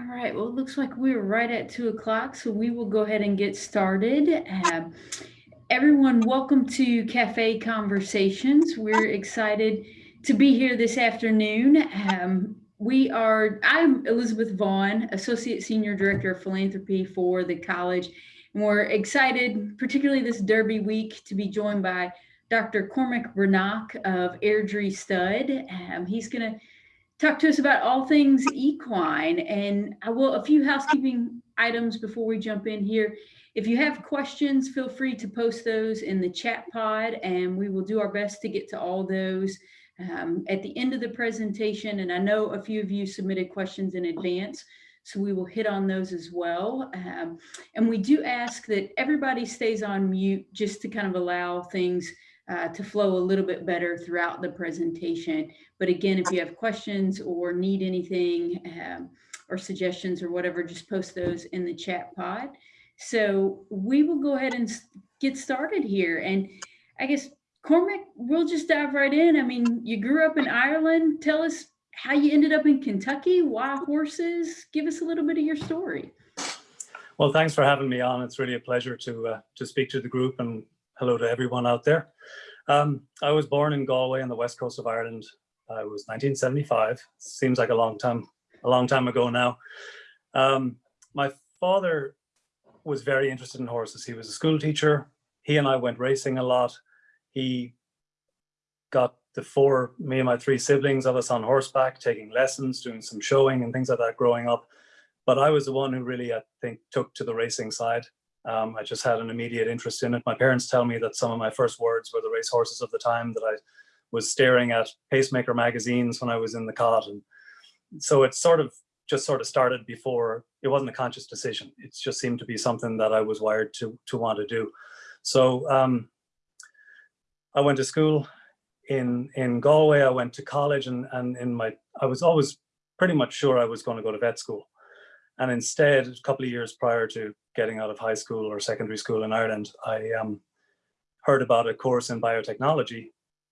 All right, well, it looks like we're right at two o'clock, so we will go ahead and get started. Um, everyone, welcome to Cafe Conversations. We're excited to be here this afternoon. Um, we are, I'm Elizabeth Vaughn, Associate Senior Director of Philanthropy for the college, and we're excited, particularly this Derby week, to be joined by Dr. Cormac Breathnach of Airdrie Stud. Um, he's going to talk to us about all things equine. And I will, a few housekeeping items before we jump in here. If you have questions, feel free to post those in the chat pod and we will do our best to get to all those um, at the end of the presentation. And I know a few of you submitted questions in advance, so we will hit on those as well. Um, and we do ask that everybody stays on mute just to kind of allow things uh, to flow a little bit better throughout the presentation. But again, if you have questions or need anything um, or suggestions or whatever, just post those in the chat pod. So we will go ahead and get started here. And I guess, Cormac, we'll just dive right in. I mean, you grew up in Ireland. Tell us how you ended up in Kentucky, why horses? Give us a little bit of your story. Well, thanks for having me on. It's really a pleasure to uh, to speak to the group and hello to everyone out there. Um, I was born in Galway on the west coast of Ireland. Uh, it was 1975. Seems like a long time, a long time ago now. Um, my father was very interested in horses. He was a school teacher. He and I went racing a lot. He got the four, me and my three siblings of us on horseback, taking lessons, doing some showing and things like that growing up. But I was the one who really, I think, took to the racing side. Um, I just had an immediate interest in it. My parents tell me that some of my first words were the race horses of the time that I was staring at pacemaker magazines when I was in the cot. And so it sort of just sort of started before it wasn't a conscious decision. It just seemed to be something that I was wired to, to want to do. So um, I went to school in, in Galway. I went to college and, and in my, I was always pretty much sure I was going to go to vet school. And instead, a couple of years prior to getting out of high school or secondary school in Ireland, I um, heard about a course in biotechnology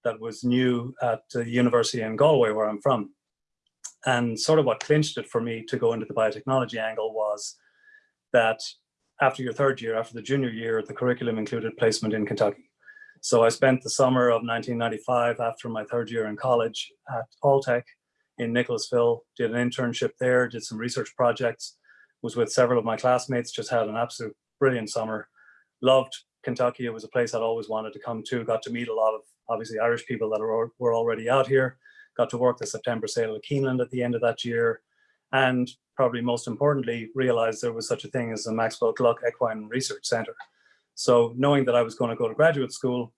that was new at the university in Galway, where I'm from. And sort of what clinched it for me to go into the biotechnology angle was that after your third year, after the junior year, the curriculum included placement in Kentucky. So I spent the summer of 1995 after my third year in college at Alltech in Nicholasville, did an internship there, did some research projects, was with several of my classmates, just had an absolute brilliant summer. Loved Kentucky. It was a place I'd always wanted to come to. Got to meet a lot of obviously Irish people that are, were already out here. Got to work the September sale at Keeneland at the end of that year. And probably most importantly, realized there was such a thing as the Maxwell Gluck Equine Research Center. So knowing that I was going to go to graduate school,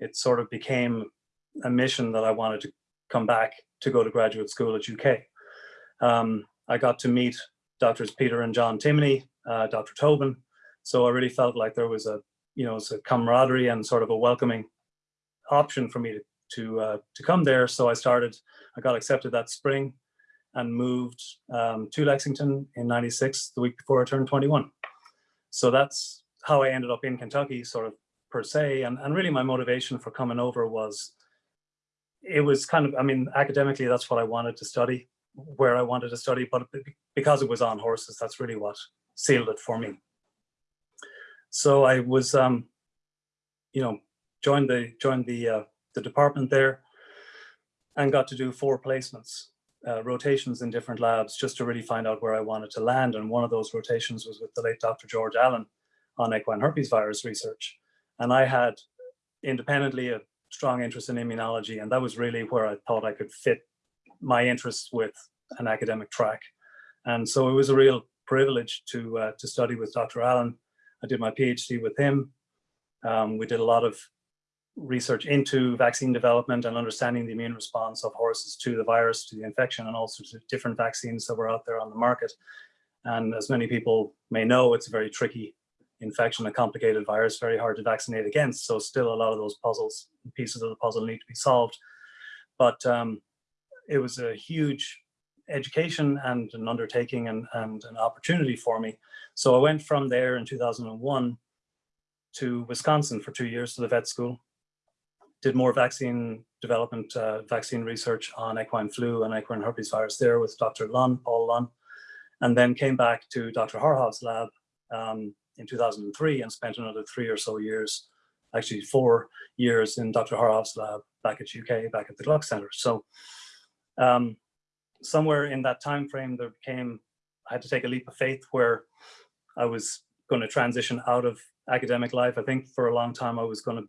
it sort of became a mission that I wanted to come back to go to graduate school at UK. Um, I got to meet Doctors Peter and John Timoney, uh, Dr. Tobin. So I really felt like there was a, you know, it's a camaraderie and sort of a welcoming option for me to to, uh, to come there. So I started, I got accepted that spring and moved um, to Lexington in 96, the week before I turned 21. So that's how I ended up in Kentucky, sort of per se. And, and really my motivation for coming over was, it was kind of, I mean, academically, that's what I wanted to study where I wanted to study, but because it was on horses, that's really what sealed it for me. So I was, um, you know, joined the joined the uh, the department there, and got to do four placements, uh, rotations in different labs, just to really find out where I wanted to land. And one of those rotations was with the late Dr. George Allen on equine herpes virus research, and I had independently a strong interest in immunology, and that was really where I thought I could fit my interests with an academic track. And so it was a real privilege to, uh, to study with Dr. Allen. I did my PhD with him. Um, we did a lot of research into vaccine development and understanding the immune response of horses to the virus, to the infection, and also to different vaccines that were out there on the market. And as many people may know, it's a very tricky infection, a complicated virus, very hard to vaccinate against. So still a lot of those puzzles, pieces of the puzzle need to be solved. But um, it was a huge education and an undertaking and, and an opportunity for me. So I went from there in 2001 to Wisconsin for two years to the vet school, did more vaccine development, uh, vaccine research on equine flu and equine herpes virus there with Dr. Lunn, Paul Lunn. and then came back to Dr. Horohov's lab um, in 2003 and spent another three or so years, actually four years in Dr. Horohov's lab back at UK, back at the Gluck Center. So um, somewhere in that time frame, there became, I had to take a leap of faith where I was going to transition out of academic life. I think for a long time I was going to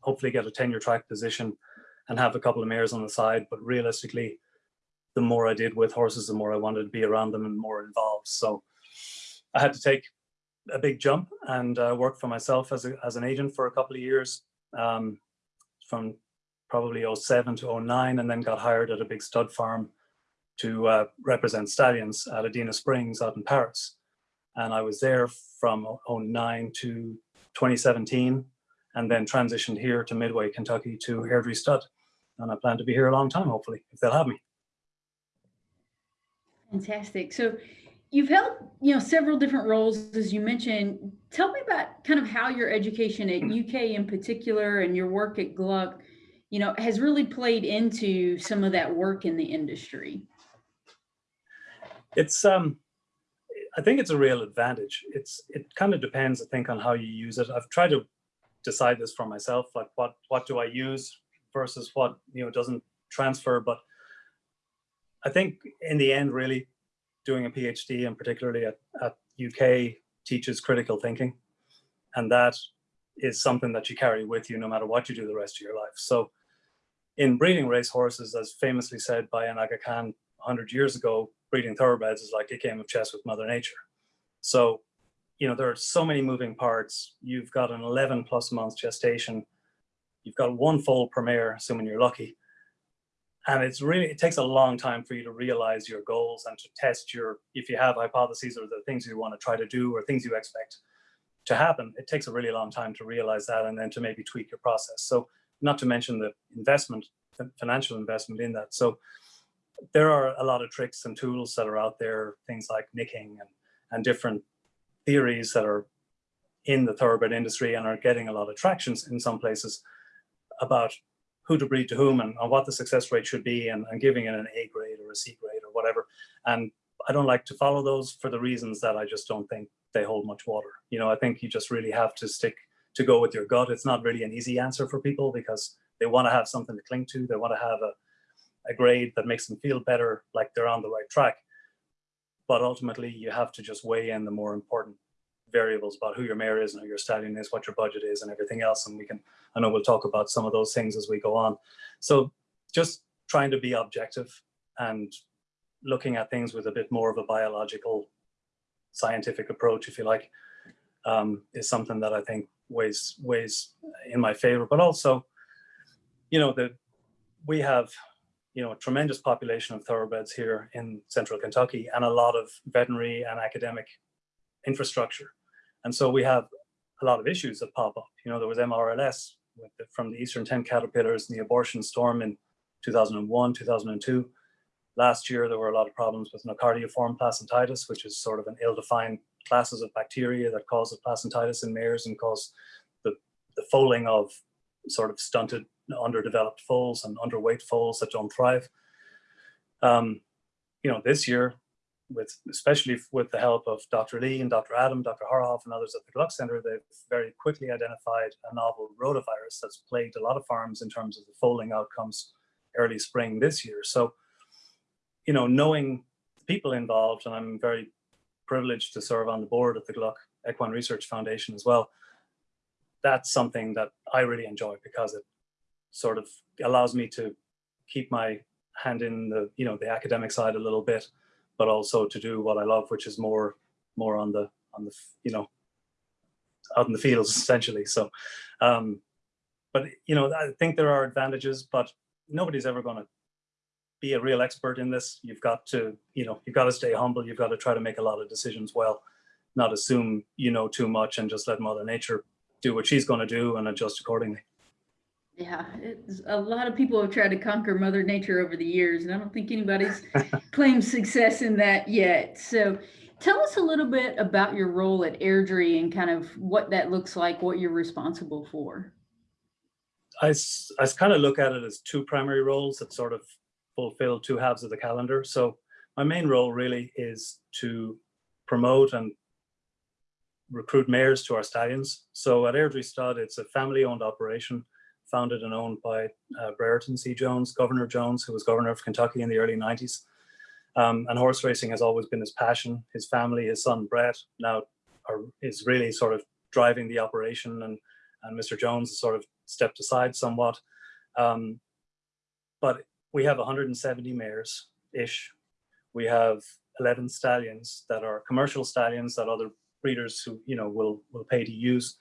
hopefully get a tenure track position and have a couple of mares on the side. But realistically, the more I did with horses, the more I wanted to be around them and more involved. So I had to take a big jump and uh, work for myself as, a, as an agent for a couple of years um, from probably 07 to 09 and then got hired at a big stud farm to uh, represent stallions at Adena Springs out in Paris. And I was there from 09 to 2017 and then transitioned here to Midway, Kentucky to Airdrie Stud. And I plan to be here a long time, hopefully, if they'll have me. Fantastic. So you've held, you know, several different roles, as you mentioned. Tell me about kind of how your education at UK in particular and your work at Gluck, you know, has really played into some of that work in the industry. It's, um, I think it's a real advantage. It's, it kind of depends, I think, on how you use it. I've tried to decide this for myself, like what, what do I use versus what, you know, doesn't transfer. But I think in the end, really doing a PhD and particularly at, at UK teaches critical thinking. And that is something that you carry with you no matter what you do the rest of your life. So in breeding race horses, as famously said by an Aga Khan 100 years ago, breeding thoroughbreds is like a game of chess with mother nature. So, you know, there are so many moving parts. You've got an 11 plus month gestation. You've got one foal per mare, assuming you're lucky. And it's really, it takes a long time for you to realize your goals and to test your, if you have hypotheses or the things you want to try to do or things you expect to happen, it takes a really long time to realize that and then to maybe tweak your process. So not to mention the investment, financial investment in that. So there are a lot of tricks and tools that are out there, things like nicking and, and different theories that are in the thoroughbred industry and are getting a lot of tractions in some places about who to breed to whom and, and what the success rate should be and, and, giving it an A grade or a C grade or whatever. And I don't like to follow those for the reasons that I just don't think they hold much water. You know, I think you just really have to stick to go with your gut. It's not really an easy answer for people because they want to have something to cling to. They want to have a, a grade that makes them feel better, like they're on the right track. But ultimately, you have to just weigh in the more important variables about who your mare is and who your stallion is, what your budget is and everything else. And we can, I know we'll talk about some of those things as we go on. So just trying to be objective and looking at things with a bit more of a biological scientific approach, if you like, um, is something that I think weighs, weighs in my favor. But also, you know, the, we have you know, a tremendous population of thoroughbreds here in central Kentucky and a lot of veterinary and academic infrastructure. And so we have a lot of issues that pop up. You know, there was MRLS the, from the Eastern tent caterpillars and the abortion storm in 2001, 2002. Last year, there were a lot of problems with nocardiiform placentitis, which is sort of an ill-defined classes of bacteria that cause the placentitis in mares and cause the, the foaling of sort of stunted, underdeveloped foals and underweight foals that don't thrive. Um, you know, this year, with especially with the help of Dr. Lee and Dr. Adam, Dr. Horohov, and others at the Gluck Center, they've very quickly identified a novel rotavirus that's plagued a lot of farms in terms of the foaling outcomes early spring this year. So, you know, knowing the people involved, and I'm very privileged to serve on the board at the Gluck Equine Research Foundation as well, that's something that I really enjoy because it sort of allows me to keep my hand in the, you know, the academic side a little bit but also to do what I love, which is more more on the on the you know out in the fields essentially. So, um, but you know I think there are advantages, but nobody's ever going to be a real expert in this. You've got to you know you've got to stay humble. You've got to try to make a lot of decisions well, not assume you know too much and just let Mother Nature do what she's going to do and adjust accordingly. Yeah, it's, a lot of people have tried to conquer Mother Nature over the years, and I don't think anybody's claimed success in that yet. So, tell us a little bit about your role at Airdrie and kind of what that looks like, what you're responsible for. I, I kind of look at it as two primary roles that sort of fulfill two halves of the calendar. So, my main role really is to promote and recruit mares to our stallions. So at Airdrie Stud, it's a family-owned operation founded and owned by uh, Brereton C. Jones, Governor Jones, who was governor of Kentucky in the early 90s. Um, and horse racing has always been his passion. His family, his son Brett, now are, is really sort of driving the operation, and and Mr. Jones has sort of stepped aside somewhat. Um, but we have 170 mares ish. We have 11 stallions that are commercial stallions that other breeders who you know will will pay to use.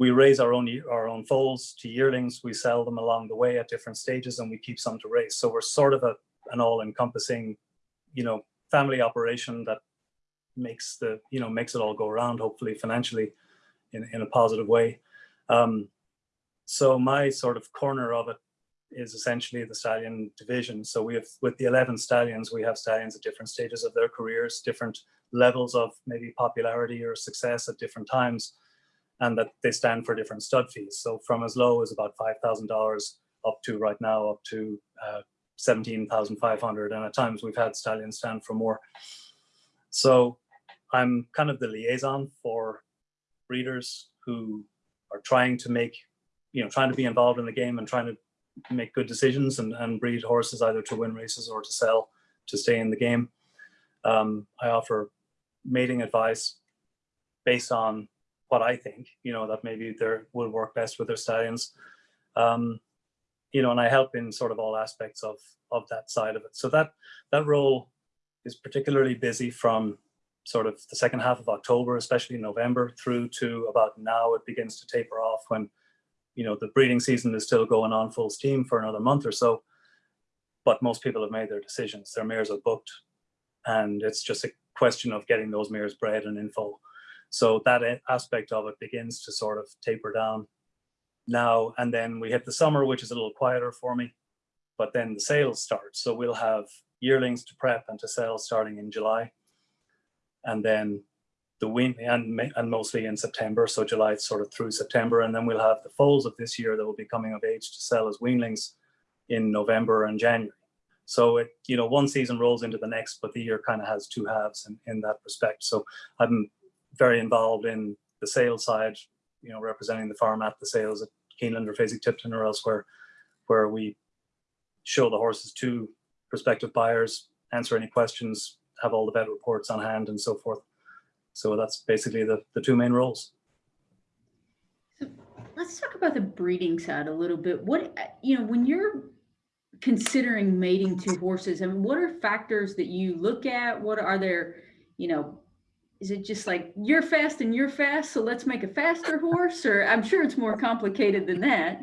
We raise our own our own foals to yearlings. We sell them along the way at different stages, and we keep some to race. So we're sort of a an all-encompassing, you know, family operation that makes the you know makes it all go around. Hopefully, financially, in in a positive way. Um, so my sort of corner of it is essentially the stallion division. So we have with the 11 stallions, we have stallions at different stages of their careers, different levels of maybe popularity or success at different times, and that they stand for different stud fees. So from as low as about $5,000 up to right now up to uh, 17,500. And at times we've had stallions stand for more. So I'm kind of the liaison for breeders who are trying to make, you know, trying to be involved in the game and trying to make good decisions and, and breed horses either to win races or to sell to stay in the game. Um, I offer mating advice based on what I think, you know, that maybe they will work best with their stallions. Um, you know, and I help in sort of all aspects of of that side of it. So that that role is particularly busy from sort of the second half of October, especially November, through to about now. It begins to taper off when you know the breeding season is still going on full steam for another month or so. But most people have made their decisions. Their mares are booked, and it's just a question of getting those mares bred and info. So that aspect of it begins to sort of taper down now. And then we hit the summer, which is a little quieter for me. But then the sales start. So we'll have yearlings to prep and to sell starting in July. And then the wean and, and mostly in September. So July sort of through September. And then we'll have the foals of this year that will be coming of age to sell as weanlings in November and January. So it, you know, one season rolls into the next, but the year kind of has two halves in, in that respect. So I'm very involved in the sales side, you know, representing the farm at the sales at Keeneland or Fasig Tipton or elsewhere, where we show the horses to prospective buyers, answer any questions, have all the vet reports on hand and so forth. So that's basically the, the two main roles. So let's talk about the breeding side a little bit. What, you know, when you're considering mating two horses, I mean, what are factors that you look at? What are there, you know, is it just like you're fast and you're fast, so let's make a faster horse? Or I'm sure it's more complicated than that.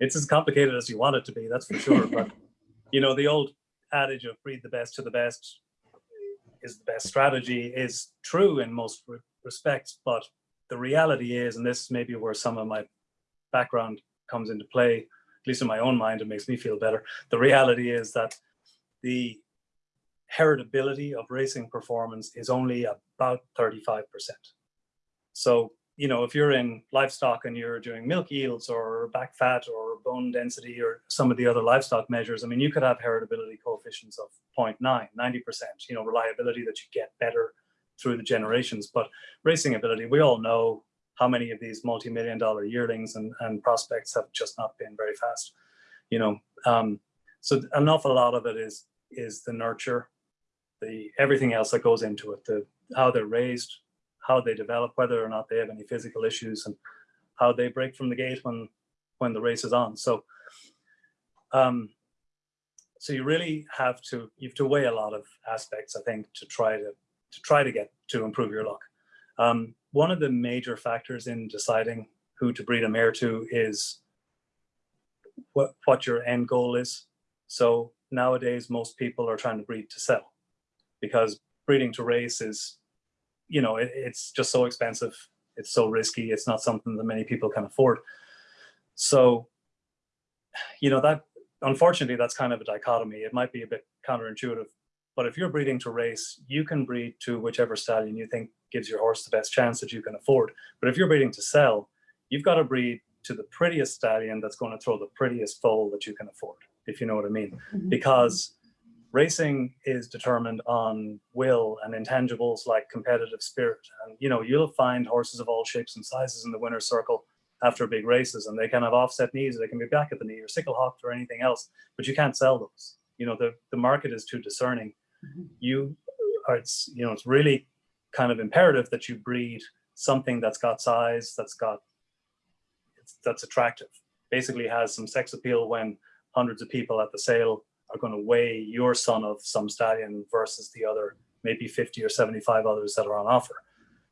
It's as complicated as you want it to be, that's for sure. but you know, the old adage of breed the best to the best is the best strategy is true in most re respects. But the reality is, and this is maybe where some of my background comes into play, at least in my own mind, it makes me feel better. The reality is that the heritability of racing performance is only about 35%. So, you know, if you're in livestock and you're doing milk yields or back fat or bone density or some of the other livestock measures, I mean, you could have heritability coefficients of 0.9, 90%, you know, reliability that you get better through the generations. But racing ability, we all know how many of these multi-million dollar yearlings and, and prospects have just not been very fast, you know. Um, so an awful lot of it is is the nurture the everything else that goes into it, the how they're raised, how they develop, whether or not they have any physical issues, and how they break from the gate when when the race is on. So, um, so you really have to you have to weigh a lot of aspects, I think, to try to to try to get to improve your luck. Um, one of the major factors in deciding who to breed a mare to is what what your end goal is. So nowadays, most people are trying to breed to sell because breeding to race is, you know, it, it's just so expensive. It's so risky. It's not something that many people can afford. So, you know, that unfortunately, that's kind of a dichotomy. It might be a bit counterintuitive, but if you're breeding to race, you can breed to whichever stallion you think gives your horse the best chance that you can afford. But if you're breeding to sell, you've got to breed to the prettiest stallion that's going to throw the prettiest foal that you can afford, if you know what I mean. Mm -hmm. Because racing is determined on will and intangibles like competitive spirit. And, you know, you'll find horses of all shapes and sizes in the winner's circle after big races and they can have offset knees, or they can be back at the knee or sickle hocked or anything else, but you can't sell those. You know, the, the market is too discerning. Mhm. You are, it's, you know, it's really kind of imperative that you breed something that's got size, that's got, it's, that's attractive. Basically has some sex appeal when hundreds of people at the sale are going to weigh your son of some stallion versus the other, maybe 50 or 75 others that are on offer.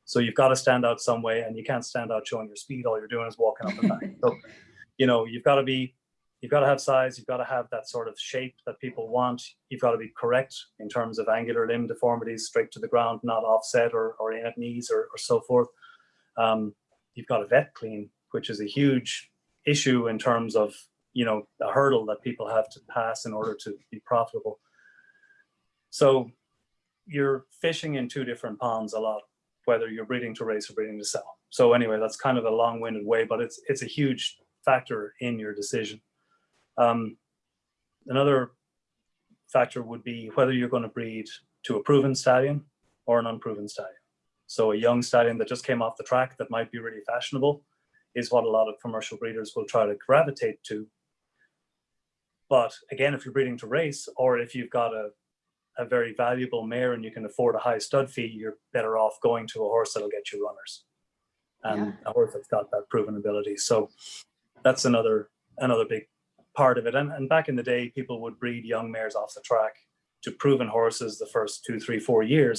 So you've got to stand out some way and you can't stand out showing your speed. All you're doing is walking up and back. So, you know, you've got to be, you've got to have size. You've got to have that sort of shape that people want. You've got to be correct in terms of angular limb deformities, straight to the ground, not offset or, or in at knees or, or so forth. Um, you've got to vet clean, which is a huge issue in terms of, you know, a hurdle that people have to pass in order to be profitable. So you're fishing in two different ponds a lot whether you're breeding to raise or breeding to sell. So anyway, that's kind of a long-winded way, but it's it's a huge factor in your decision. Um, another factor would be whether you're going to breed to a proven stallion or an unproven stallion. So a young stallion that just came off the track that might be really fashionable is what a lot of commercial breeders will try to gravitate to. But again, if you're breeding to race or if you've got a a very valuable mare and you can afford a high stud fee, you're better off going to a horse that'll get you runners and Yeah. a horse that's got that proven ability. So that's another another big part of it. And, and back in the day, people would breed young mares off the track to proven horses the first two, three, four years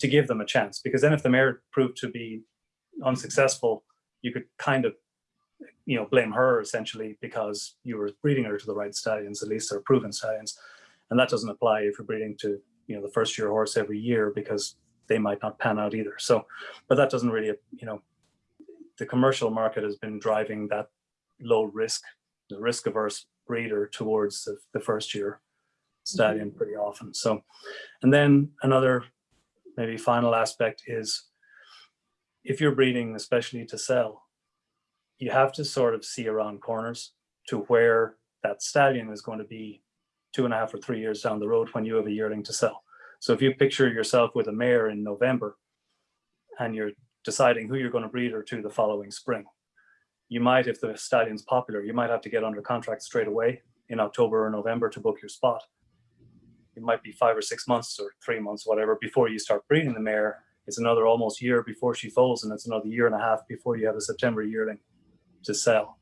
to give them a chance. Because then if the mare proved to be unsuccessful, you could kind of you know blame her essentially because you were breeding her to the right stallions, at least they're proven stallions. And that doesn't apply if you're breeding to you know the first year horse every year because they might not pan out either. So but that doesn't really you know the commercial market has been driving that low risk the risk averse breeder towards the, the first year stallion mm-hmm. pretty often. So and then another maybe final aspect is if you're breeding especially to sell you have to sort of see around corners to where that stallion is going to be two and a half or three years down the road when you have a yearling to sell. So if you picture yourself with a mare in November and you're deciding who you're going to breed her to the following spring, you might, if the stallion's popular, you might have to get under contract straight away in October or November to book your spot. It might be five or six months or three months, whatever, before you start breeding the mare. It's another almost year before she foals, and it's another year and a half before you have a September yearling to sell.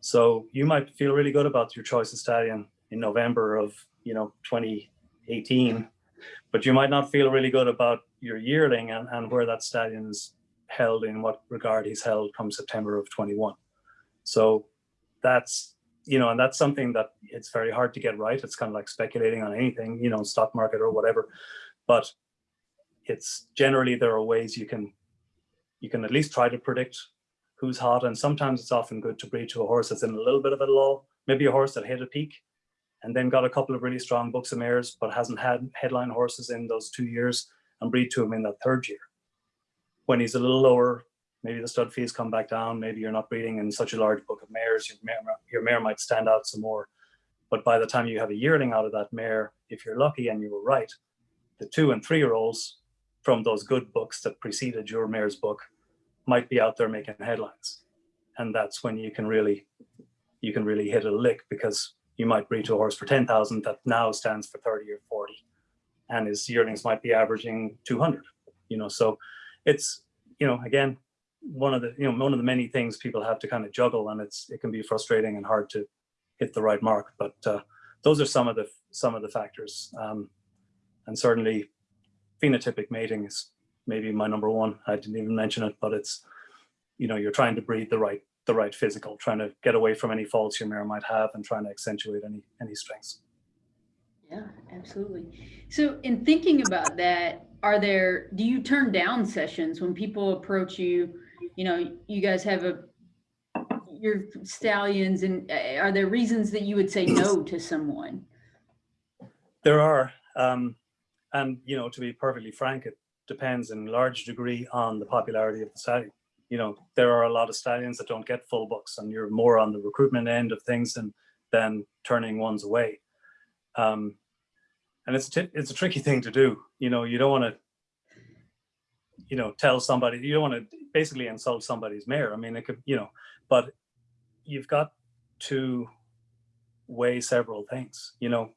So you might feel really good about your choice of stallion in November of you know 2018, but you might not feel really good about your yearling and, and where that stallion is held in what regard he's held come September of 21. So that's you know, and that's something that it's very hard to get right. It's kind of like speculating on anything, you know, stock market or whatever. But it's generally there are ways you can you can at least try to predict who's hot. And sometimes it's often good to breed to a horse that's in a little bit of a lull, maybe a horse that hit a peak and then got a couple of really strong books of mares, but hasn't had headline horses in those two years and breed to him in that third year. When he's a little lower, maybe the stud fees come back down. Maybe you're not breeding in such a large book of mares. Your mare, your mare might stand out some more. But by the time you have a yearling out of that mare, if you're lucky and you were right, the two and three year olds from those good books that preceded your mare's book might be out there making headlines. And that's when you can really, you can really hit a lick because you might breed to a horse for 10,000 that now stands for 30 or 40 and his yearlings might be averaging 200, you know, so it's, you know, again, one of the, you know, one of the many things people have to kind of juggle and it's, it can be frustrating and hard to hit the right mark, but uh, those are some of the, some of the factors. Um, and certainly phenotypic mating is maybe my number one. I didn't even mention it, but it's, you know, you're trying to breed the right the right physical, trying to get away from any faults your mare might have and trying to accentuate any any strengths. Yeah, absolutely. So in thinking about that, are there do you turn down sessions when people approach you? You know, you guys have a your stallions and uh, are there reasons that you would say no to someone? There are, um, and you know, to be perfectly frank, it depends in large degree on the popularity of the stallion you know, there are a lot of stallions that don't get full books and you're more on the recruitment end of things than, than turning ones away. Um, and it's it's a tricky thing to do. You know, you don't want to, you know, tell somebody you don't want to basically insult somebody's mare. I mean, it could, you know, but you've got to weigh several things. You know,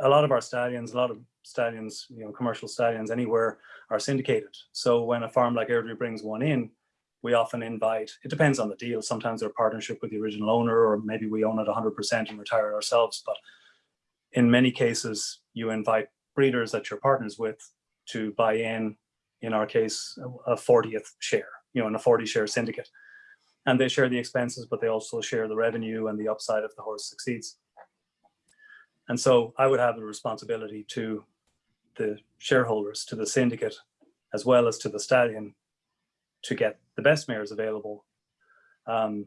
a lot of our stallions, a lot of stallions, you know, commercial stallions anywhere are syndicated. So when a farm like Airdrie brings one in, we often invite, it depends on the deal. Sometimes they're partnership with the original owner, or maybe we own it 100% and retire it ourselves. But in many cases, you invite breeders that you're partners with to buy in, in our case, a 40th share, you know, in a 40 share syndicate. And they share the expenses, but they also share the revenue and the upside if the horse succeeds. And so I would have the responsibility to the shareholders, to the syndicate, as well as to the stallion to get the best mares available. Um,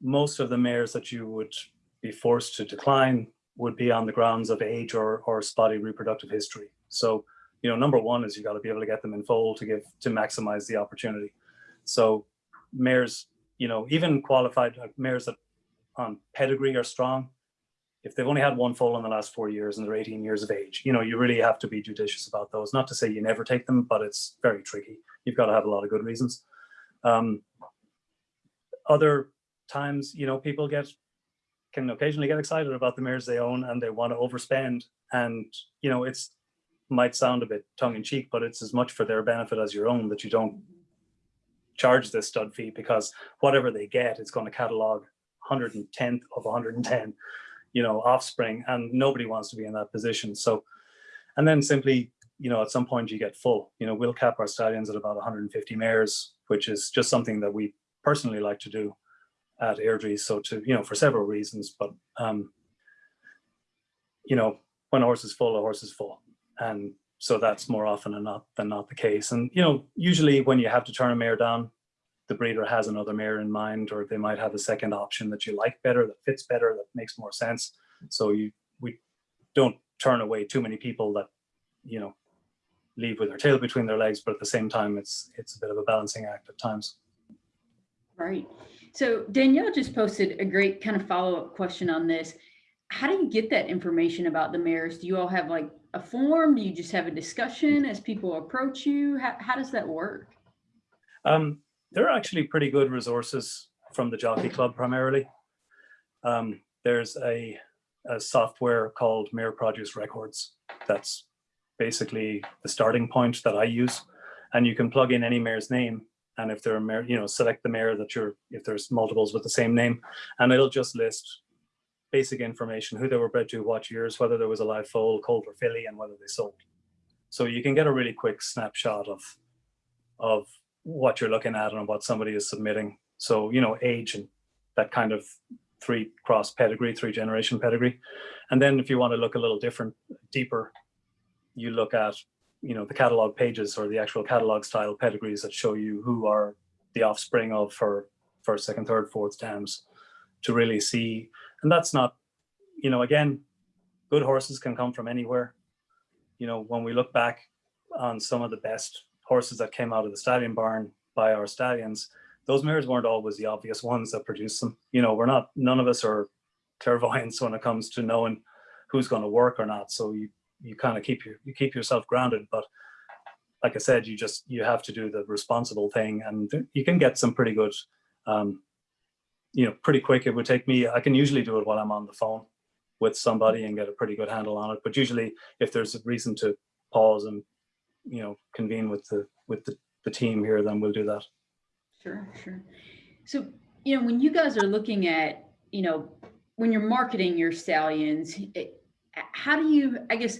most of the mares that you would be forced to decline would be on the grounds of age or, or spotty reproductive history. So, you know, number one is you got to be able to get them in foal to give to maximize the opportunity. So mares, you know, even qualified uh, mares that on pedigree are strong, if they've only had one foal in the last four years and they're 18 years of age, you know, you really have to be judicious about those. Not to say you never take them, but it's very tricky. You've got to have a lot of good reasons. Um, other times, you know, people get can occasionally get excited about the mares they own and they want to overspend. And, you know, it's might sound a bit tongue in cheek, but it's as much for their benefit as your own that you don't charge this stud fee because whatever they get, it's going to catalog 110th of 110 you know, offspring and nobody wants to be in that position. So, and then simply, you know, at some point you get full, you know, we'll cap our stallions at about 150 mares, which is just something that we personally like to do at Airdrie. So to, you know, for several reasons, but, um, you know, when a horse is full, a horse is full. And so that's more often than not, than not the case. And, you know, usually when you have to turn a mare down, the breeder has another mare in mind, or they might have a second option that you like better, that fits better, that makes more sense. So you we don't turn away too many people that you know leave with their tail between their legs, but at the same time, it's it's a bit of a balancing act at times. Right. So Danielle just posted a great kind of follow-up question on this. How do you get that information about the mares? Do you all have like a form? Do you just have a discussion as people approach you? How, how does that work? Um, there are actually pretty good resources from the Jockey Club primarily. Um, there's a, a, software called Mare Produce Records. That's basically the starting point that I use. And you can plug in any mare's name. And if there are mare, you know, select the mare that you're, if there's multiples with the same name, and it'll just list basic information, who they were bred to, what years, whether there was a live foal, colt or filly, and whether they sold. So you can get a really quick snapshot of, of what you're looking at and what somebody is submitting. So, you know, age and that kind of three cross pedigree, three generation pedigree. And then if you want to look a little different, deeper, you look at, you know, the catalog pages or the actual catalog style pedigrees that show you who are the offspring of for first, second, third, fourth dams to really see. And that's not, you know, again, good horses can come from anywhere. You know, when we look back on some of the best horses that came out of the stallion barn by our stallions, those mares weren't always the obvious ones that produced them. You know, we're not, none of us are clairvoyants when it comes to knowing who's going to work or not. So you, you kind of keep your, you keep yourself grounded. But like I said, you just, you have to do the responsible thing and you can get some pretty good, um, you know, pretty quick. It would take me, I can usually do it while I'm on the phone with somebody and get a pretty good handle on it. But usually if there's a reason to pause and you know convene with the with the, the team here then we'll do that. Sure sure. So you know when you guys are looking at you know when you're marketing your stallions it, how do you i guess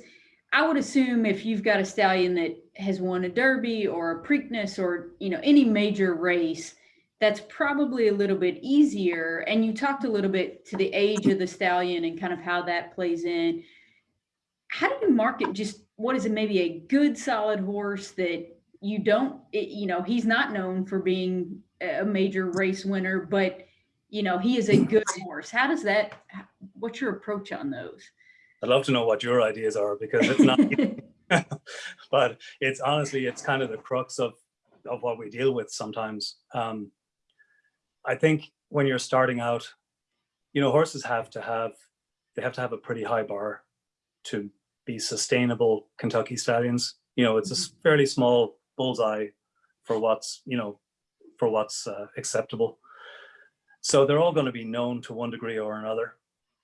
i would assume if you've got a stallion that has won a derby or a preakness or you know any major race that's probably a little bit easier. And you talked a little bit to the age of the stallion and kind of how that plays in how do you market just what is it maybe a good solid horse that you don't it, you know he's not known for being a major race winner but you know he is a good horse. How does that what's your approach on those? I'd love to know what your ideas are because it's not but it's honestly it's kind of the crux of of what we deal with sometimes. Um i think when you're starting out you know horses have to have they have to have a pretty high bar to be sustainable Kentucky stallions. You know, it's a fairly small bullseye for what's, you know, for what's uh, acceptable. So they're all going to be known to one degree or another.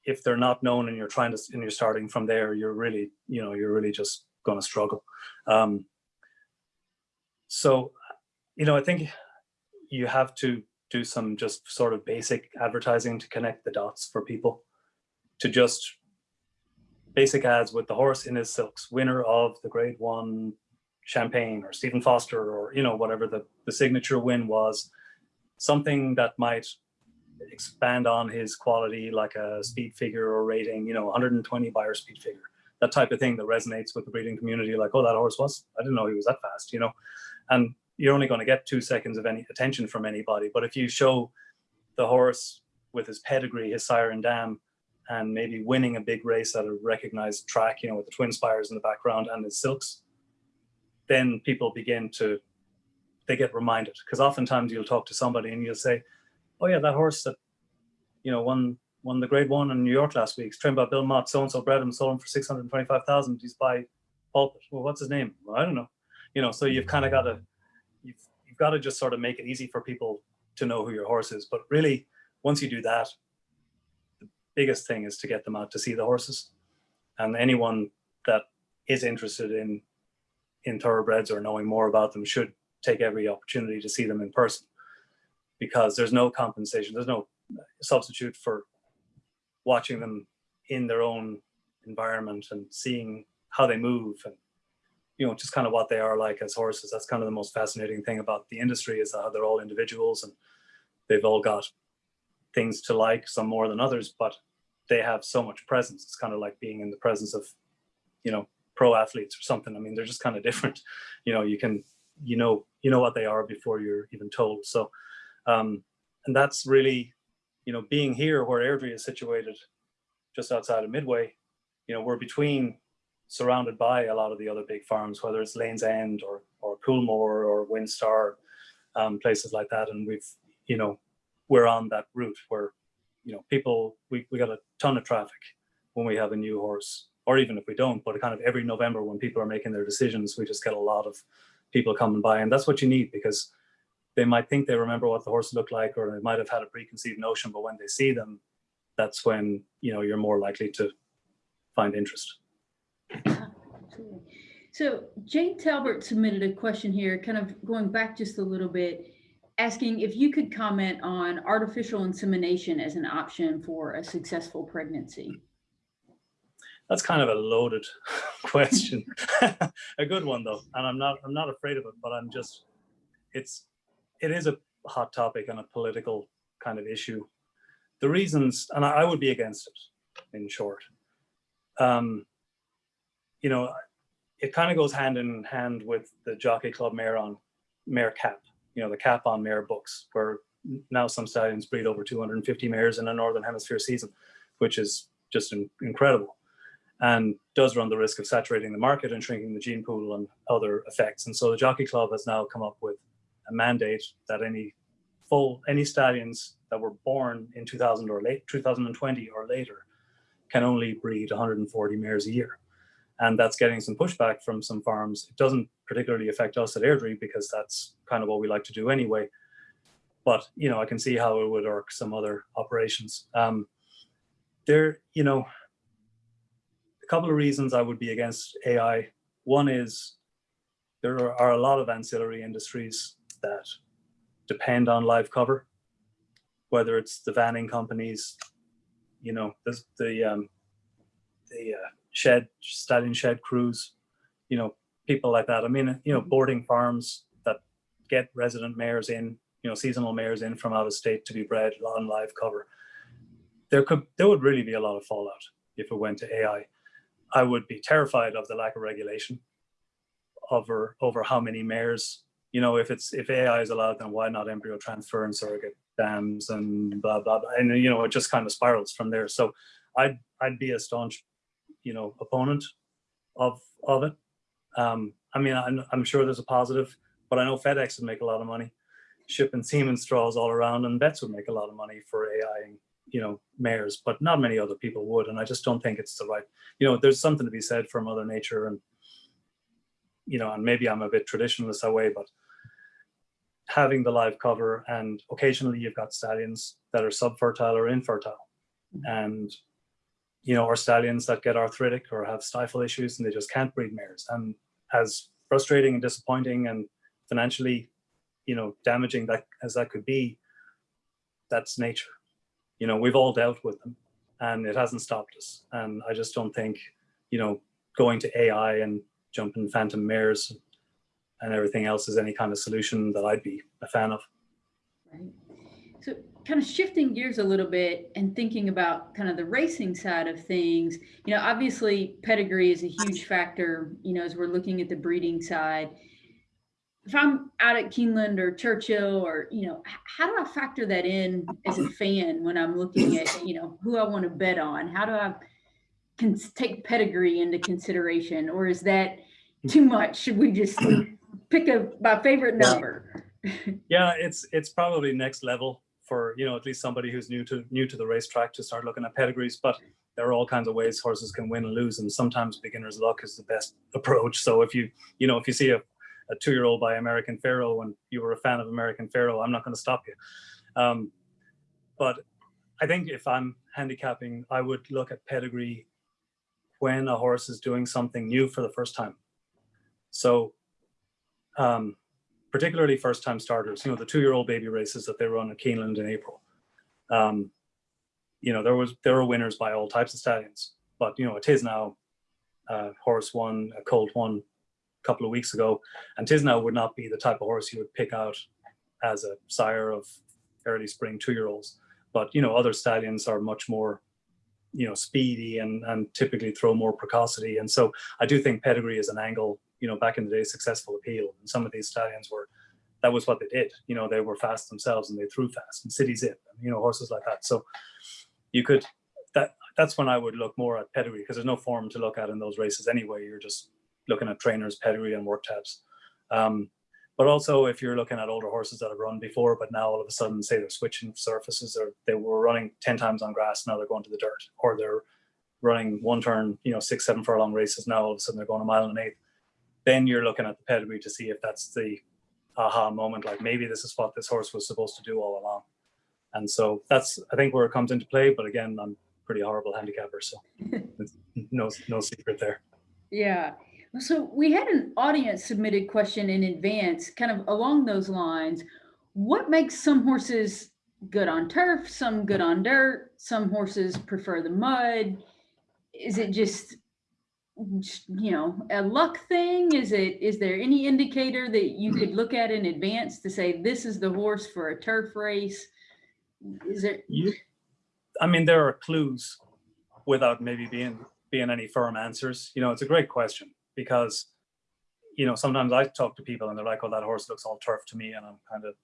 If they're not known and you're trying to, and you're starting from there, you're really, you know, you're really just going to struggle. Um, so, you know, I think you have to do some just sort of basic advertising to connect the dots for people to just basic ads with the horse in his silks, winner of the grade one champagne or Stephen Foster or, you know, whatever the, the signature win was, something that might expand on his quality like a speed figure or rating, you know, 120 Beyer speed figure, that type of thing that resonates with the breeding community. Like, oh, that horse was, I didn't know he was that fast, you know, and you're only going to get two seconds of any attention from anybody. But if you show the horse with his pedigree, his sire and dam, and maybe winning a big race at a recognized track, you know, with the twin spires in the background and his silks, then people begin to, they get reminded. Because oftentimes you'll talk to somebody and you'll say, oh yeah, that horse that, you know, won won the grade one in New York last week, trained by Bill Mott, so-and-so bred him, sold him for 625,000. He's by Pulpit. Well, what's his name? Well, I don't know. You know, so you've kind of got to, you've, you've got to just sort of make it easy for people to know who your horse is. But really, once you do that, the biggest thing is to get them out to see the horses. And anyone that is interested in in thoroughbreds or knowing more about them should take every opportunity to see them in person because there's no compensation, there's no substitute for watching them in their own environment and seeing how they move and you know just kind of what they are like as horses that's kind of the most fascinating thing about the industry is how they're all individuals and they've all got things to like some more than others but they have so much presence. It's kind of like being in the presence of you know pro athletes or something. I mean they're just kind of different. You know you can you know you know what they are before you're even told. So um and that's really you know being here where airdrie is situated just outside of midway you know we're between surrounded by a lot of the other big farms whether it's lanes end or or coolmore or windstar um, places like that. And we've you know we're on that route where you know people we, we got a ton of traffic when we have a new horse or even if we don't but kind of every november when people are making their decisions we just get a lot of people coming by and that's what you need because they might think they remember what the horse looked like or they might have had a preconceived notion but when they see them that's when you know you're more likely to find interest. So Jane Talbert submitted a question here, kind of going back just a little bit, asking if you could comment on artificial insemination as an option for a successful pregnancy. that's kind of a loaded question. A good one though. And i'm not i'm not afraid of it but i'm just it's it is a hot topic and a political kind of issue. The reasons and i, I would be against it in short. Um you know it kind of goes hand in hand with the jockey club mare on mare cap you know the cap on mare books where now some stallions breed over 250 mares in a northern hemisphere season which is just in, incredible and does run the risk of saturating the market and shrinking the gene pool and other effects. And so the Jockey Club has now come up with a mandate that any full any stallions that were born in 2000 or late 2020 or later can only breed 140 mares a year. And that's getting some pushback from some farms. It doesn't particularly affect us at Airdrie because that's kind of what we like to do anyway. But you know, I can see how it would work some other operations. Um, there, you know, a couple of reasons I would be against AI. One is there are, a lot of ancillary industries that depend on live cover, whether it's the vanning companies, you know, the the, um, the uh, shed stallion shed crews, you know, people like that. I mean, you know, mm-hmm. boarding farms that get resident mares in, you know, seasonal mares in from out of state to be bred on live cover. There could there would really be a lot of fallout if it went to AI. I would be terrified of the lack of regulation over over how many mares. You know, if it's if AI is allowed, then why not embryo transfer and surrogate dams and blah blah blah. And you know, it just kind of spirals from there. So I'd I'd be a staunch, you know, opponent of of it. Um, I mean, I'm, I'm sure there's a positive, but I know FedEx would make a lot of money shipping semen straws all around, and vets would make a lot of money for AI you know, mares, but not many other people would. And I just don't think it's the right, you know, there's something to be said for mother nature and, you know, and maybe I'm a bit traditionalist that way, but having the live cover and occasionally you've got stallions that are subfertile or infertile and you know or stallions that get arthritic or have stifle issues and they just can't breed mares and as frustrating and disappointing and financially you know damaging that as that could be that's nature you know we've all dealt with them and it hasn't stopped us and i just don't think you know going to ai and jumping phantom mares and everything else is any kind of solution that I'd be a fan of. Right. So kind of shifting gears a little bit and thinking about kind of the racing side of things, you know, obviously pedigree is a huge factor, you know, as we're looking at the breeding side. If I'm out at Keeneland or Churchill or, you know, how do I factor that in as a fan when I'm looking at, you know, who I want to bet on? How do I can take pedigree into consideration or is that too much? Should we just pick a my favorite number. yeah, it's it's probably next level for you know at least somebody who's new to new to the racetrack to start looking at pedigrees. But there are all kinds of ways horses can win and lose, and sometimes beginner's luck is the best approach. So if you you know if you see a, a two year old by American Pharoah and you were a fan of American Pharoah, I'm not going to stop you. Um, but I think if I'm handicapping, I would look at pedigree when a horse is doing something new for the first time. So um, particularly first time starters, you know, the two year old baby races that they run at Keeneland in April. Um, you know, there was, there were winners by all types of stallions, but you know, it is now uh, horse won, a colt won a couple of weeks ago, and Tiznow would not be the type of horse you would pick out as a sire of early spring two-year-olds. But you know, other stallions are much more, you know, speedy and and typically throw more precocity. And so I do think pedigree is an angle you know, back in the day, successful appeal. And some of these stallions were, that was what they did. You know, they were fast themselves and they threw fast and City Zip, and, you know, horses like that. So you could, that that's when I would look more at pedigree because there's no form to look at in those races anyway. You're just looking at trainers, pedigree and work tabs. Um, but also if you're looking at older horses that have run before, but now all of a sudden say they're switching surfaces or they were running 10 times on grass, now they're going to the dirt or they're running one turn, you know, six, seven furlong races. Now all of a sudden they're going a mile and an eighth then you're looking at the pedigree to see if that's the aha moment, like maybe this is what this horse was supposed to do all along. And so that's, I think, where it comes into play. But again, I'm pretty horrible handicapper, so no, no secret there. Yeah. So we had an audience submitted question in advance, kind of along those lines. What makes some horses good on turf, some good on dirt, some horses prefer the mud? Is it just you know, a luck thing? Is it, is there any indicator that you hmm. could look at in advance to say, this is the horse for a turf race? Is it? You, I mean, there are clues without maybe being, being any firm answers. You know, it's a great question because, you know, sometimes I talk to people and they're like, oh, that horse looks all turf to me. And I'm kind of,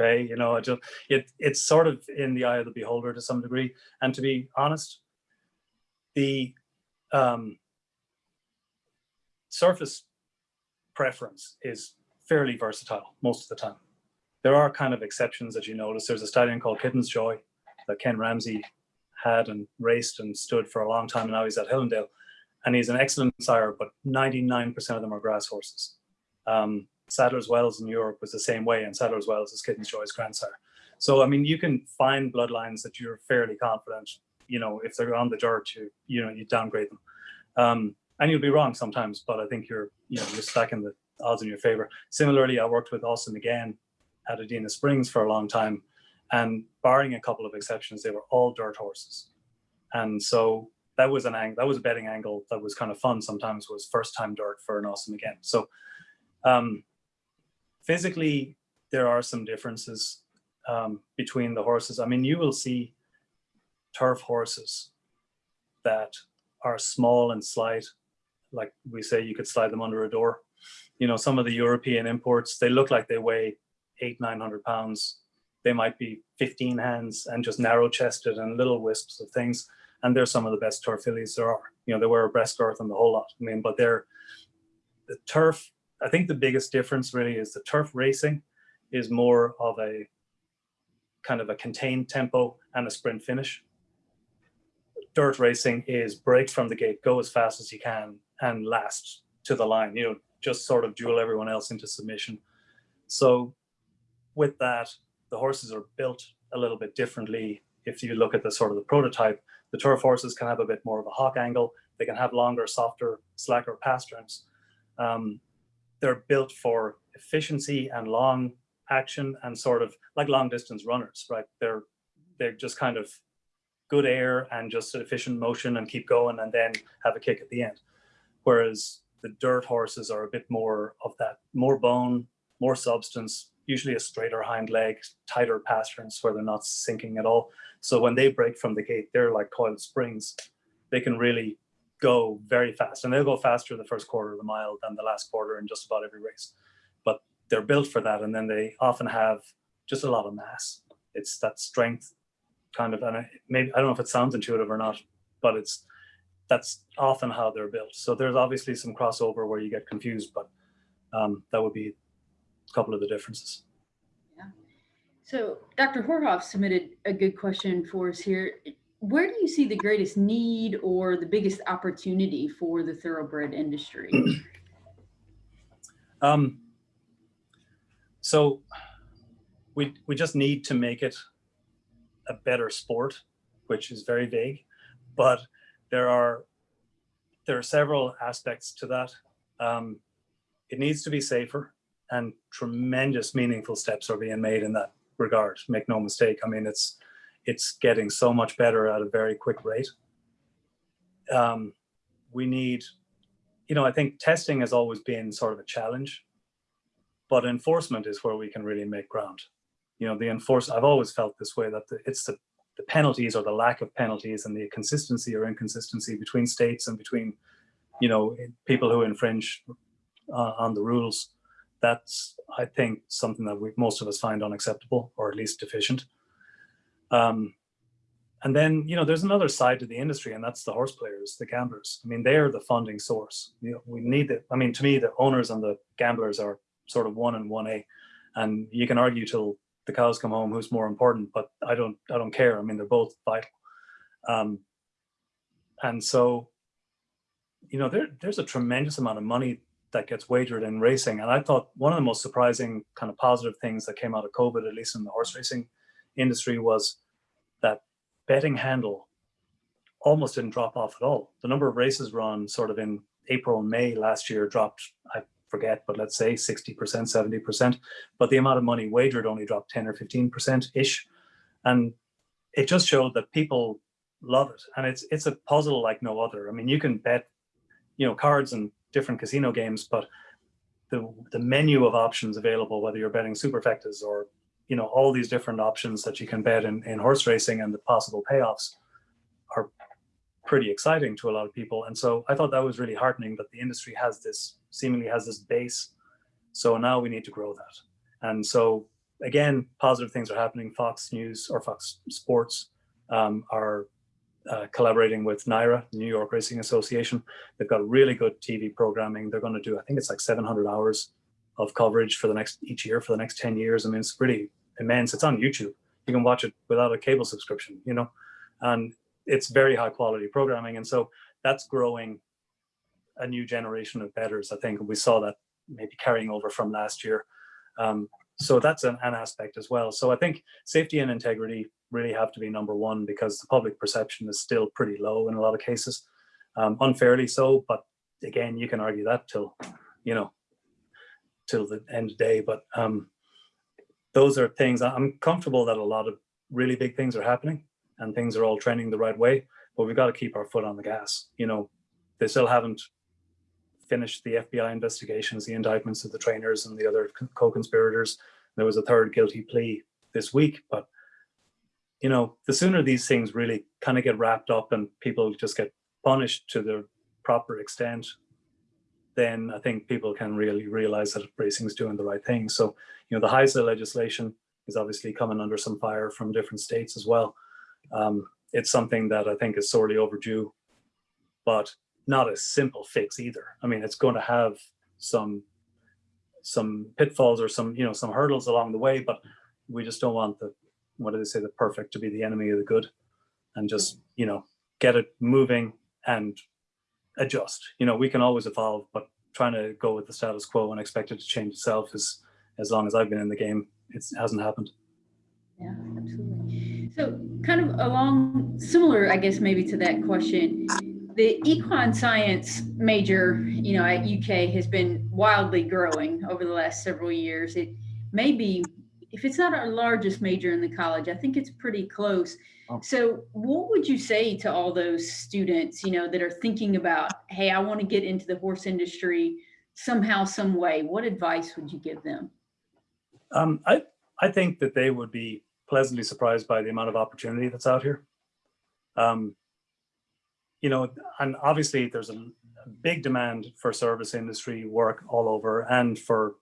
okay, you know, it just, it, it's sort of in the eye of the beholder to some degree. And to be honest, the um, surface preference is fairly versatile most of the time. There are kind of exceptions that you notice. There's a stallion called Kitten's Joy that Ken Ramsey had and raced and stood for a long time. And now he's at Hill 'n' Dale and he's an excellent sire, but 99% of them are grass horses. Um, Sadler's Wells in Europe was the same way and Sadler's Wells is Kitten's Joy's grandsire. So, I mean, you can find bloodlines that you're fairly confident you know, if they're on the dirt, you, you know, you downgrade them. Um, and you'll be wrong sometimes, but I think you're, you know, you're stacking the odds in your favor. Similarly, I worked with Awesome Again at Adena Springs for a long time. And barring a couple of exceptions, they were all dirt horses. And so that was an angle, that was a betting angle that was kind of fun sometimes was first time dirt for an Awesome Again. So um, physically, there are some differences um, between the horses. I mean, you will see turf horses that are small and slight, like we say you could slide them under a door. You know, some of the European imports, they look like they weigh eight, 900 pounds. They might be 15 hands and just narrow chested and little wisps of things. And they're some of the best turf fillies there are. You know, they wear a breast girth and the whole lot. I mean, but they're, the turf, I think the biggest difference really is the turf racing is more of a kind of a contained tempo and a sprint finish. Dirt racing is break from the gate, go as fast as you can, and last to the line. You know, just sort of duel everyone else into submission. So, with that, the horses are built a little bit differently. If you look at the sort of the prototype, the turf horses can have a bit more of a hock angle. They can have longer, softer, slacker pasterns. Um, they're built for efficiency and long action and sort of like long distance runners, right? They're they're just kind of good air and just efficient motion and keep going and then have a kick at the end. Whereas the dirt horses are a bit more of that, more bone, more substance, usually a straighter hind leg, tighter pasterns where they're not sinking at all. So when they break from the gate, they're like coiled springs. They can really go very fast and they'll go faster the first quarter of the mile than the last quarter in just about every race. But they're built for that. And then they often have just a lot of mass. It's that strength kind of, and I, maybe, I don't know if it sounds intuitive or not, but it's, that's often how they're built. So there's obviously some crossover where you get confused, but um, that would be a couple of the differences. Yeah. So Dr. Horohov submitted a good question for us here where do you see the greatest need or the biggest opportunity for the thoroughbred industry? um, so we, we just need to make it a better sport, which is very vague, but there are there are several aspects to that. Um, it needs to be safer and tremendous meaningful steps are being made in that regard. Make no mistake. I mean, it's it's getting so much better at a very quick rate. Um, we need, you know, I think testing has always been sort of a challenge, but enforcement is where we can really make ground. You know, the enforce, I've always felt this way that the, it's the, the penalties or the lack of penalties and the consistency or inconsistency between states and between, you know, people who infringe uh, on the rules. That's, I think, something that we, most of us find unacceptable or at least deficient. Um, and then, you know, there's another side to the industry, and that's the horse players, the gamblers. I mean, they're the funding source. You know, we need it. I mean, to me, the owners and the gamblers are sort of one and one A. And you can argue till the cows come home who's more important, but I don't, I don't care. I mean, they're both vital. Um, and so, you know, there, there's a tremendous amount of money that gets wagered in racing. And I thought one of the most surprising kind of positive things that came out of COVID, at least in the horse racing industry was that betting handle almost didn't drop off at all. The number of races run sort of in April and May last year dropped, I forget, but let's say 60%, 70%. But the amount of money wagered only dropped 10 or 15% ish. And it just showed that people love it. And it's it's a puzzle like no other. I mean, you can bet, you know, cards and different casino games, but the, the menu of options available, whether you're betting superfectas or you know, all these different options that you can bet in, in horse racing and the possible payoffs are pretty exciting to a lot of people. And so I thought that was really heartening that the industry has this, seemingly has this base. So now we need to grow that. And so again, positive things are happening. Fox News or Fox Sports um, are uh, collaborating with NYRA, New York Racing Association. They've got really good TV programming. They're going to do, I think it's like 700 hours of coverage for the next each year for the next 10 years. I mean, it's pretty immense. It's on YouTube. You can watch it without a cable subscription, you know, and it's very high quality programming. And so that's growing a new generation of betters. I think we saw that maybe carrying over from last year. Um, so that's an, an aspect as well. So I think safety and integrity really have to be number one because the public perception is still pretty low in a lot of cases, um, unfairly so. But again, you can argue that till, you know, till the end of the day. But um, those are things I'm comfortable that a lot of really big things are happening and things are all trending the right way, but we've got to keep our foot on the gas. You know, they still haven't finished the FBI investigations, the indictments of the trainers and the other co-conspirators. There was a third guilty plea this week, but you know, the sooner these things really kind of get wrapped up and people just get punished to the proper extent, then I think people can really realize that racing is doing the right thing. So, you know, the HISA legislation is obviously coming under some fire from different states as well. Um, it's something that I think is sorely overdue, but not a simple fix either. I mean, it's going to have some some pitfalls or some you know some hurdles along the way, but we just don't want the what do they say, the perfect to be the enemy of the good and just, you know, get it moving and adjust. You know, we can always evolve, but trying to go with the status quo and expect it to change itself is, as long as I've been in the game, it hasn't happened. Yeah, absolutely. So kind of along similar, I guess, maybe to that question, the equine science major, you know, at UK has been wildly growing over the last several years. It may be, if it's not our largest major in the college, I think it's pretty close. Oh. So what would you say to all those students, you know, that are thinking about, hey, I want to get into the horse industry somehow, some way? What advice would you give them? Um, I, I think that they would be pleasantly surprised by the amount of opportunity that's out here. Um, you know, and obviously there's a, big demand for service industry work all over and for,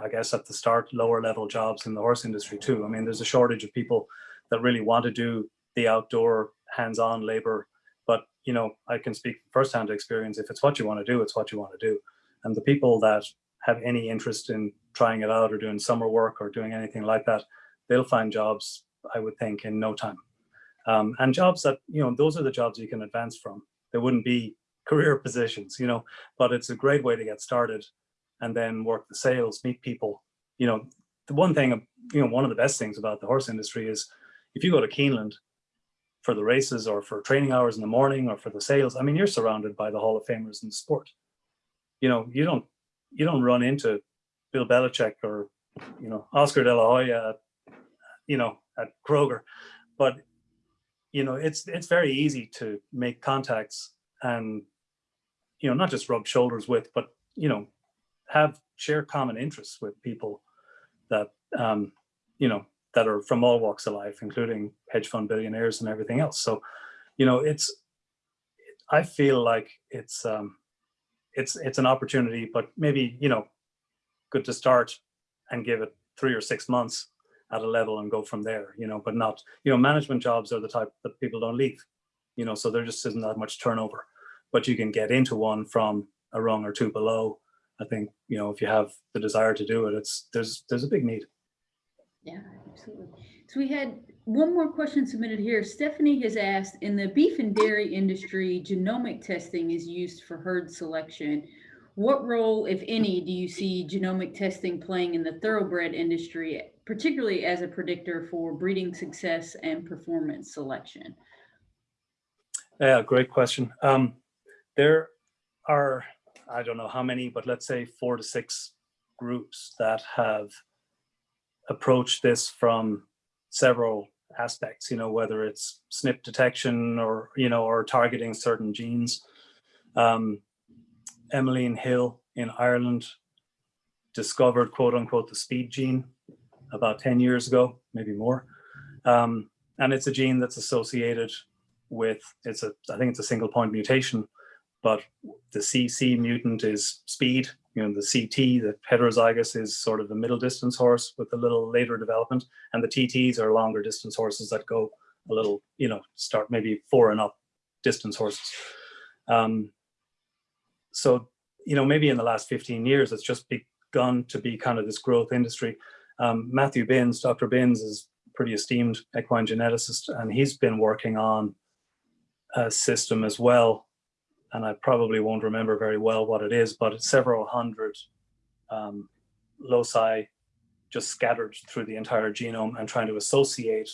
I guess at the start, lower level jobs in the horse industry too. I mean, there's a shortage of people that really want to do the outdoor hands-on labor. But, you know, I can speak firsthand experience. If it's what you want to do, it's what you want to do. And the people that have any interest in trying it out or doing summer work or doing anything like that, they'll find jobs, I would think, in no time. Um, and jobs that, you know, those are the jobs you can advance from. There wouldn't be career positions, you know, but it's a great way to get started and then work the sales, meet people. You know, the one thing, you know, one of the best things about the horse industry is if you go to Keeneland for the races or for training hours in the morning or for the sales, I mean, you're surrounded by the Hall of Famers in the sport. You know, you don't, you don't run into Bill Belichick or, you know, Oscar De La Hoya you know, at Kroger. But, you know, it's it's very easy to make contacts and, you know, not just rub shoulders with, but, you know, have share common interests with people that, um, you know, that are from all walks of life, including hedge fund billionaires and everything else. So, you know, it's, I feel like it's, um, it's, it's an opportunity, but maybe, you know, good to start and give it three or six months at a level and go from there, you know, but not, you know, management jobs are the type that people don't leave, you know, so there just isn't that much turnover, but you can get into one from a rung or two below. I think, you know, if you have the desire to do it, it's, there's, there's a big need. Yeah, absolutely. So we had one more question submitted here. Stephanie has asked, in the beef and dairy industry, genomic testing is used for herd selection. What role, if any, do you see genomic testing playing in the thoroughbred industry, particularly as a predictor for breeding success and performance selection? Yeah, great question. Um, there are, I don't know how many, but let's say four to six groups that have approached this from several aspects, you know, whether it's SNP detection or, you know, or targeting certain genes. Um, Emmeline Hill in Ireland discovered quote unquote the speed gene about 10 years ago, maybe more. Um, and it's a gene that's associated with, it's a, I think it's a single point mutation, but the CC mutant is speed, you know, the CT, the heterozygous is sort of the middle distance horse with a little later development. And the TTs are longer distance horses that go a little, you know, start maybe four and up distance horses. Um, so, you know, maybe in the last 15 years, it's just begun to be kind of this growth industry. Um, Matthew Binns, Dr. Binns is pretty esteemed equine geneticist, and he's been working on a system as well. And I probably won't remember very well what it is, but it's several hundred um, loci just scattered through the entire genome and trying to associate,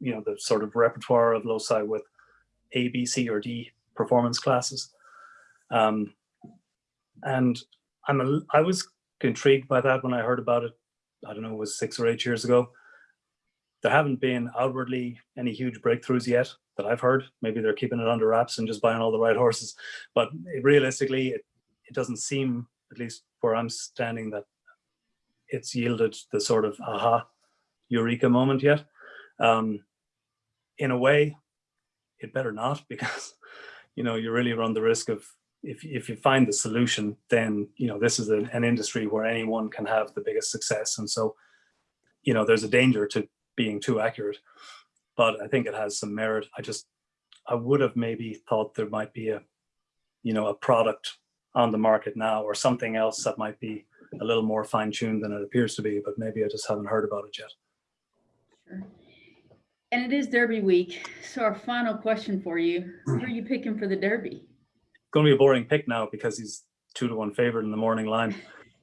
you know, the sort of repertoire of loci with A, B, C, or D performance classes. Um, and I'm a, I was intrigued by that when I heard about it. I don't know, was six or eight years ago. There haven't been outwardly any huge breakthroughs yet that I've heard. Maybe they're keeping it under wraps and just buying all the right horses. But realistically, it, it doesn't seem, at least where I'm standing, that it's yielded the sort of aha, eureka moment yet. Um, in a way, it better not because, you know, you really run the risk of if, if you find the solution, then, you know, this is a, an industry where anyone can have the biggest success. And so, you know, there's a danger to being too accurate, but I think it has some merit. I just, I would have maybe thought there might be a, you know, a product on the market now or something else that might be a little more fine tuned than it appears to be, but maybe I just haven't heard about it yet. Sure. And it is Derby week. So our final question for you, who are you picking for the Derby? Going to be a boring pick now because he's two to one favorite in the morning line,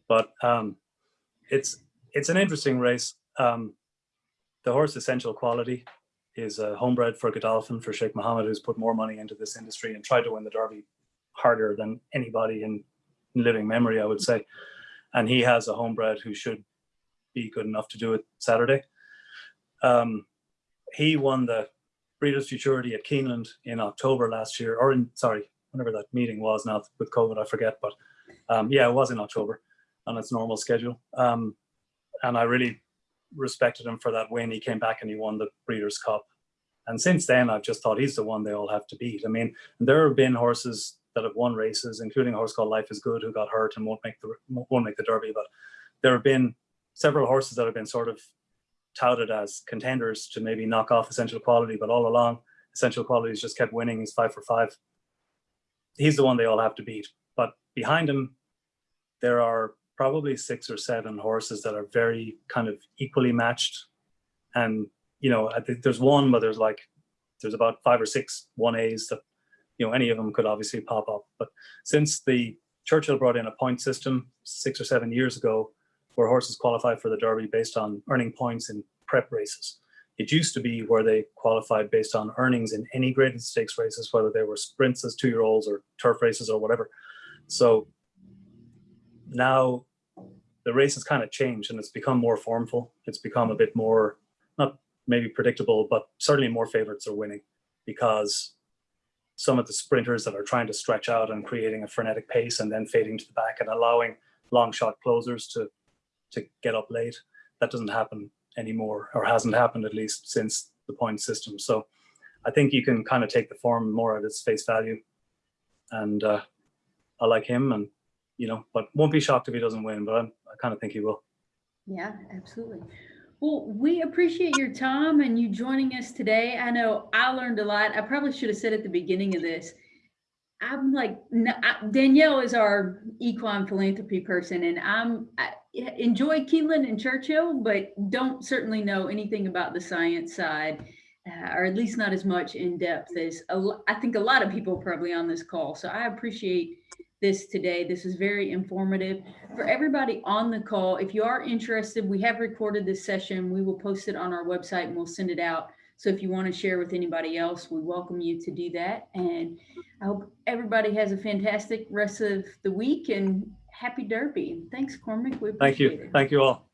but um, it's it's an interesting race. Um, the horse Essential Quality is a homebred for Godolphin for Sheikh Mohammed, who's put more money into this industry and tried to win the Derby harder than anybody in, in living memory, I would say. And he has a homebred who should be good enough to do it Saturday. Um, he won the Breeders' Futurity at Keeneland in October last year, or in sorry, whenever that meeting was now with COVID, I forget, but um, yeah, it was in October on its normal schedule. Um, and I really respected him for that win. He came back and he won the Breeders' Cup. And since then, I've just thought he's the one they all have to beat. I mean, there have been horses that have won races, including a horse called Life is Good, who got hurt and won't make the won't make the Derby. But there have been several horses that have been sort of touted as contenders to maybe knock off Essential Quality, but all along, Essential Quality's just kept winning. He's five for five. He's the one they all have to beat. But behind him, there are probably six or seven horses that are very kind of equally matched. And, you know, I think there's one, but there's like, there's about five or six 1As that, you know, any of them could obviously pop up. But since the Churchill brought in a point system six or seven years ago, where horses qualify for the Derby based on earning points in prep races. It used to be where they qualified based on earnings in any graded stakes races, whether they were sprints as two-year-olds or turf races or whatever. So now the race has kind of changed and it's become more formful. It's become a bit more, not maybe predictable, but certainly more favorites are winning because some of the sprinters that are trying to stretch out and creating a frenetic pace and then fading to the back and allowing long shot closers to to get up late. That doesn't happen anymore, or hasn't happened at least since the point system. So I think you can kind of take the form more at its face value. And uh, I like him, and you know, but won't be shocked if he doesn't win. But I'm, I kind of think he will. Yeah, absolutely. Well, we appreciate your time and you joining us today. I know I learned a lot. I probably should have said at the beginning of this. I'm like Danielle is our equine philanthropy person, and I'm I enjoy Keeneland and Churchill, but don't certainly know anything about the science side, uh, or at least not as much in depth as a, I think a lot of people probably on this call. So I appreciate this today. This is very informative for everybody on the call. If you are interested, we have recorded this session. We will post it on our website and we'll send it out so if you want to share with anybody else, we welcome you to do that. And I hope everybody has a fantastic rest of the week and happy Derby. Thanks, Cormac. We Thank you. it. Thank you all.